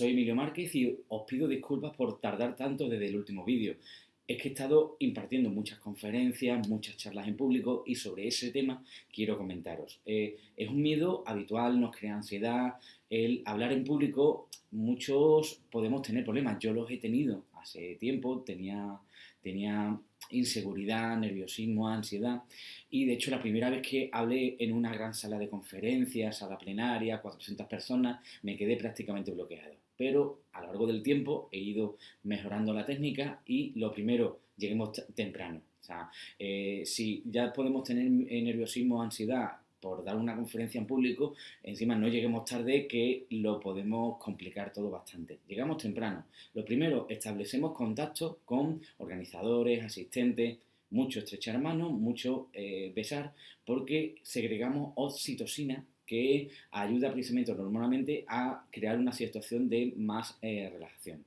soy Emilio Márquez y os pido disculpas por tardar tanto desde el último vídeo. Es que he estado impartiendo muchas conferencias, muchas charlas en público y sobre ese tema quiero comentaros. Eh, es un miedo habitual, nos crea ansiedad. El hablar en público, muchos podemos tener problemas. Yo los he tenido hace tiempo, tenía, tenía inseguridad, nerviosismo, ansiedad. Y de hecho la primera vez que hablé en una gran sala de conferencias, sala plenaria, 400 personas, me quedé prácticamente bloqueado pero a lo largo del tiempo he ido mejorando la técnica y lo primero, lleguemos temprano. O sea, eh, si ya podemos tener nerviosismo ansiedad por dar una conferencia en público, encima no lleguemos tarde que lo podemos complicar todo bastante. Llegamos temprano. Lo primero, establecemos contacto con organizadores, asistentes, mucho estrechar manos, mucho eh, besar, porque segregamos oxitocina que ayuda precisamente normalmente a crear una situación de más eh, relajación.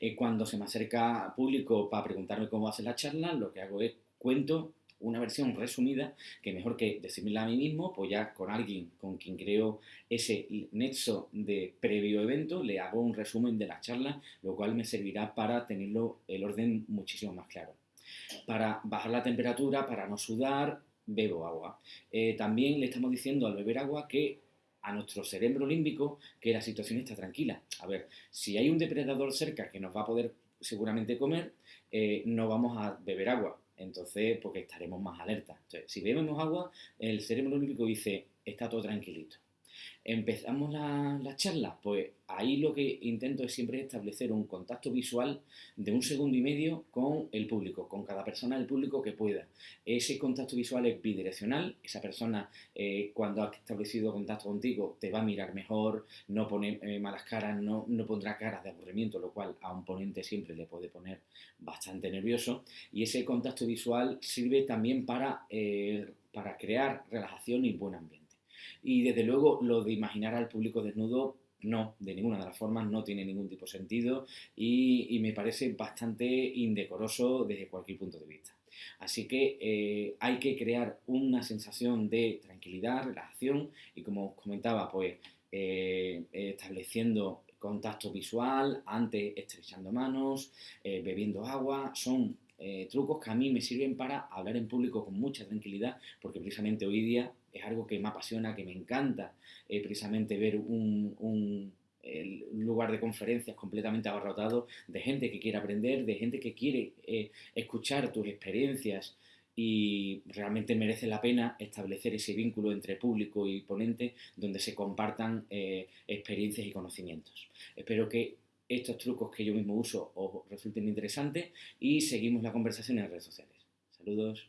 Eh, cuando se me acerca público para preguntarme cómo ser la charla, lo que hago es cuento una versión resumida que mejor que decírmela a mí mismo, pues ya con alguien con quien creo ese nexo de previo evento, le hago un resumen de la charla, lo cual me servirá para tenerlo el orden muchísimo más claro. Para bajar la temperatura, para no sudar, bebo agua. Eh, también le estamos diciendo al beber agua que a nuestro cerebro límbico que la situación está tranquila. A ver, si hay un depredador cerca que nos va a poder seguramente comer, eh, no vamos a beber agua. Entonces, porque estaremos más alerta. si bebemos agua, el cerebro límbico dice, está todo tranquilito. Empezamos la, charla, pues ahí lo que intento es siempre establecer un contacto visual de un segundo y medio con el público, con cada persona del público que pueda. Ese contacto visual es bidireccional, esa persona eh, cuando ha establecido contacto contigo te va a mirar mejor, no pone eh, malas caras, no, no pondrá caras de aburrimiento, lo cual a un ponente siempre le puede poner bastante nervioso. Y ese contacto visual sirve también para, eh, para crear relajación y buen ambiente. Y desde luego lo de imaginar al público desnudo, no, de ninguna de las formas, no tiene ningún tipo de sentido y, me parece bastante indecoroso desde cualquier punto de vista. Así que eh, hay que crear una sensación de tranquilidad, relajación y como os comentaba, pues eh, estableciendo contacto visual, antes estrechando manos, eh, bebiendo agua, son trucos que a mí me sirven para hablar en público con mucha tranquilidad, porque precisamente hoy día es algo que me apasiona, que me encanta, eh, precisamente ver un, lugar de conferencias completamente abarrotado de gente que quiere aprender, de gente que quiere eh, escuchar tus experiencias y realmente merece la pena establecer ese vínculo entre público y ponente donde se compartan eh, experiencias y conocimientos. Espero que estos trucos que yo mismo uso os resulten interesantes y seguimos la conversación en redes sociales. Saludos.